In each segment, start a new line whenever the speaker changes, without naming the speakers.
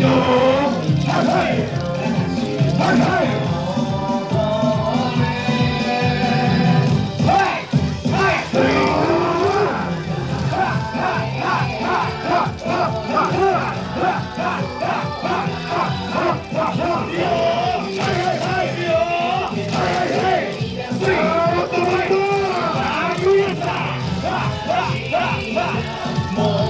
Yo! more.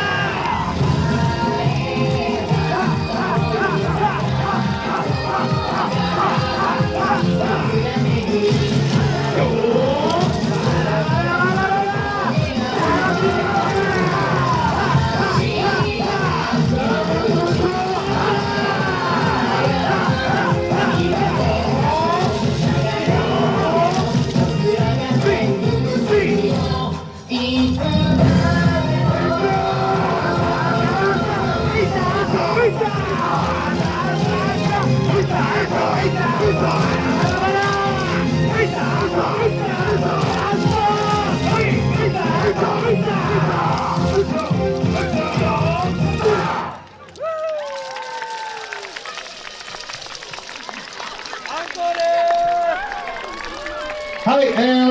I am